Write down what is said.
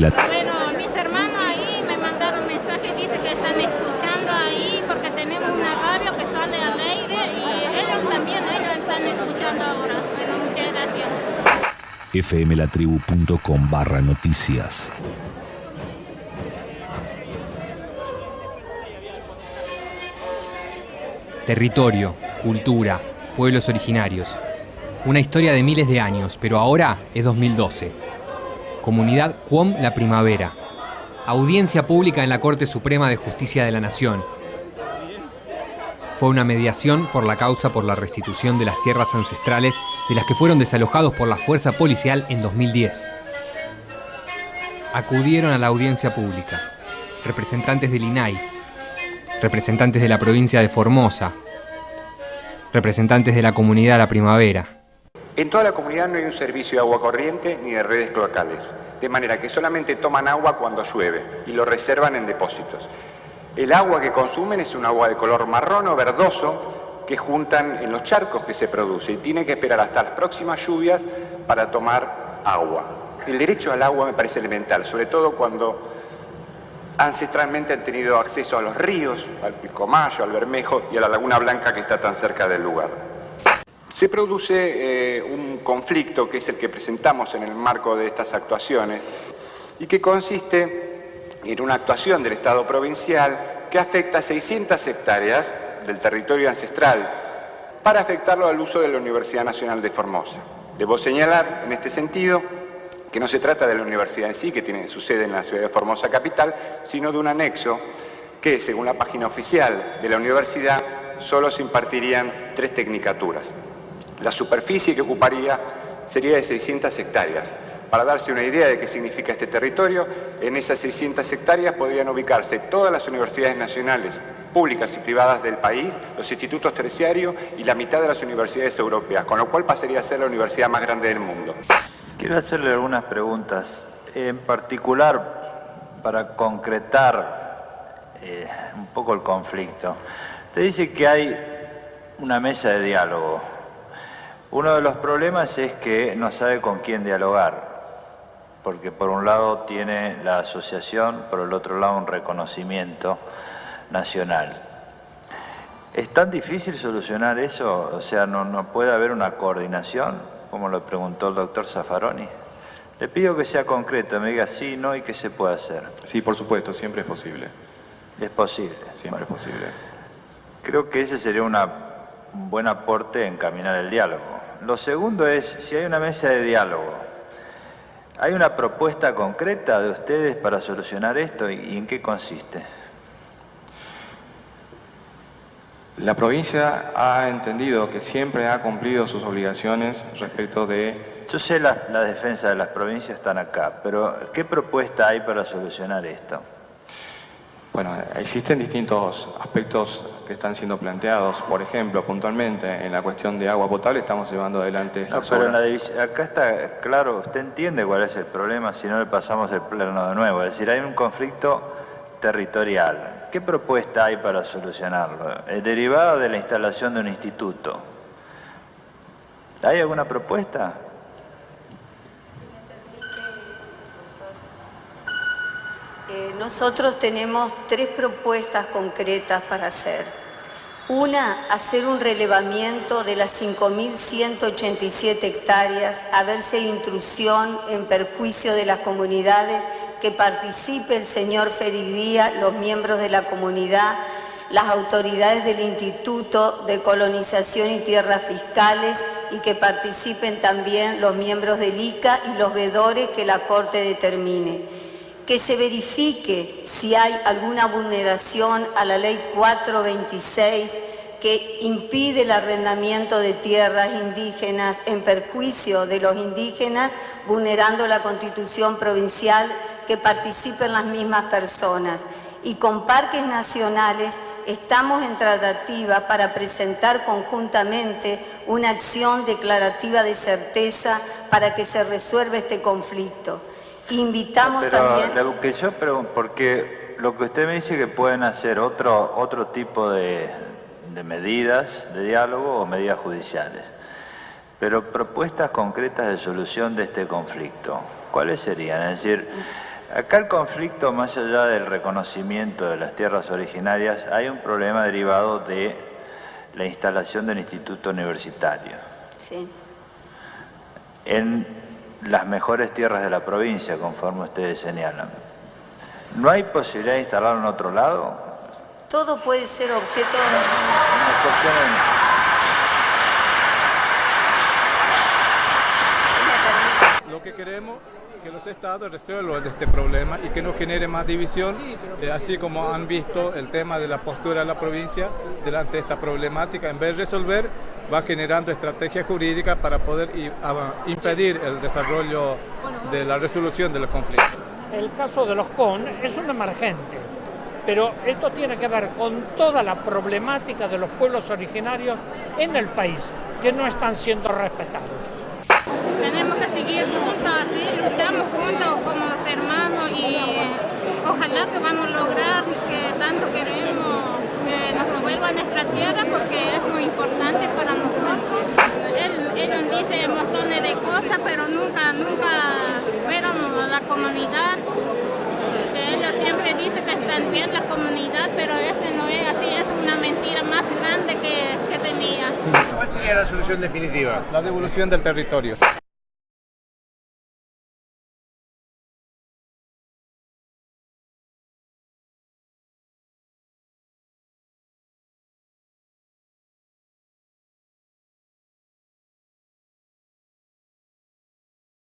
La... Bueno, mis hermanos ahí me mandaron mensajes, dice que están escuchando ahí porque tenemos una radio que sale al aire y ellos también, ellos están escuchando ahora. Bueno, muchas gracias. fmlatribu.com barra noticias. Territorio, cultura, pueblos originarios. Una historia de miles de años, pero ahora es 2012. Comunidad Cuom La Primavera. Audiencia pública en la Corte Suprema de Justicia de la Nación. Fue una mediación por la causa por la restitución de las tierras ancestrales de las que fueron desalojados por la fuerza policial en 2010. Acudieron a la audiencia pública representantes del INAI, representantes de la provincia de Formosa, representantes de la comunidad La Primavera, en toda la comunidad no hay un servicio de agua corriente ni de redes cloacales, de manera que solamente toman agua cuando llueve y lo reservan en depósitos. El agua que consumen es un agua de color marrón o verdoso que juntan en los charcos que se produce y tienen que esperar hasta las próximas lluvias para tomar agua. El derecho al agua me parece elemental, sobre todo cuando ancestralmente han tenido acceso a los ríos, al Pilcomayo, al Bermejo y a la Laguna Blanca que está tan cerca del lugar. Se produce eh, un conflicto que es el que presentamos en el marco de estas actuaciones y que consiste en una actuación del Estado provincial que afecta a 600 hectáreas del territorio ancestral para afectarlo al uso de la Universidad Nacional de Formosa. Debo señalar en este sentido que no se trata de la universidad en sí, que tiene su sede en la ciudad de Formosa capital, sino de un anexo que, según la página oficial de la universidad, solo se impartirían tres tecnicaturas. La superficie que ocuparía sería de 600 hectáreas. Para darse una idea de qué significa este territorio, en esas 600 hectáreas podrían ubicarse todas las universidades nacionales, públicas y privadas del país, los institutos terciarios y la mitad de las universidades europeas, con lo cual pasaría a ser la universidad más grande del mundo. Quiero hacerle algunas preguntas, en particular para concretar eh, un poco el conflicto. Usted dice que hay una mesa de diálogo uno de los problemas es que no sabe con quién dialogar, porque por un lado tiene la asociación, por el otro lado un reconocimiento nacional. ¿Es tan difícil solucionar eso? O sea, ¿no, puede haber una coordinación, como lo preguntó el doctor Zaffaroni? Le pido que sea concreto, me diga sí, no y qué se puede hacer. Sí, por supuesto, siempre es posible. Es posible. Siempre es posible. Creo que ese sería un buen aporte en caminar el diálogo. Lo segundo es, si hay una mesa de diálogo, ¿hay una propuesta concreta de ustedes para solucionar esto y en qué consiste? La provincia ha entendido que siempre ha cumplido sus obligaciones respecto de... Yo sé la, la defensa de las provincias están acá, pero ¿qué propuesta hay para solucionar esto? Bueno, existen distintos aspectos que están siendo planteados. Por ejemplo, puntualmente, en la cuestión de agua potable estamos llevando adelante no, pero acá está claro, usted entiende cuál es el problema si no le pasamos el plano de nuevo. Es decir, hay un conflicto territorial. ¿Qué propuesta hay para solucionarlo? ¿Es derivado de la instalación de un instituto? ¿Hay alguna propuesta? Eh, nosotros tenemos tres propuestas concretas para hacer. Una, hacer un relevamiento de las 5.187 hectáreas, a ver si hay intrusión en perjuicio de las comunidades, que participe el señor Feridía, los miembros de la comunidad, las autoridades del Instituto de Colonización y Tierras Fiscales y que participen también los miembros del ICA y los vedores que la Corte determine que se verifique si hay alguna vulneración a la ley 426 que impide el arrendamiento de tierras indígenas en perjuicio de los indígenas, vulnerando la constitución provincial, que participen las mismas personas. Y con parques nacionales estamos en tratativa para presentar conjuntamente una acción declarativa de certeza para que se resuelva este conflicto. Invitamos también... Lo que yo pregunto, porque lo que usted me dice que pueden hacer otro, otro tipo de, de medidas de diálogo o medidas judiciales, pero propuestas concretas de solución de este conflicto, ¿cuáles serían? Es decir, Acá el conflicto, más allá del reconocimiento de las tierras originarias, hay un problema derivado de la instalación del instituto universitario. Sí. En las mejores tierras de la provincia, conforme ustedes señalan. ¿No hay posibilidad de instalarlo en otro lado? Todo puede ser objeto... En- Lo que queremos es que los estados resuelvan este problema y que no genere más división, eh, así como han visto el tema de la postura de la provincia delante de esta problemática. En vez de resolver, va generando estrategias jurídicas para poder impedir el desarrollo de la resolución de los conflictos. El caso de los CON es un emergente, pero esto tiene que ver con toda la problemática de los pueblos originarios en el país, que no están siendo respetados. Tenemos que seguir juntos, así luchamos juntos como hermanos y eh, ojalá que vamos a lograr que tanto queremos que nos devuelvan nuestra tierra porque es muy importante para nosotros. Dice montones de cosas, pero nunca, nunca fueron a la comunidad. Que ellos siempre dicen que están bien la comunidad, pero este no es así, es una mentira más grande que, que tenía. ¿Cuál sería la solución definitiva? La devolución del territorio.